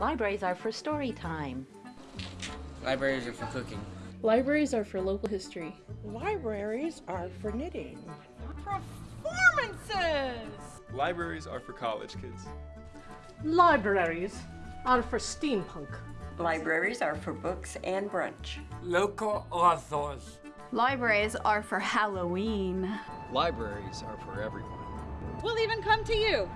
Libraries are for story time. Libraries are for cooking. Libraries are for local history. Libraries are for knitting. Performances! Libraries are for college kids. Libraries are for steampunk. Libraries are for books and brunch. Local authors. Libraries are for Halloween. Libraries are for everyone. We'll even come to you.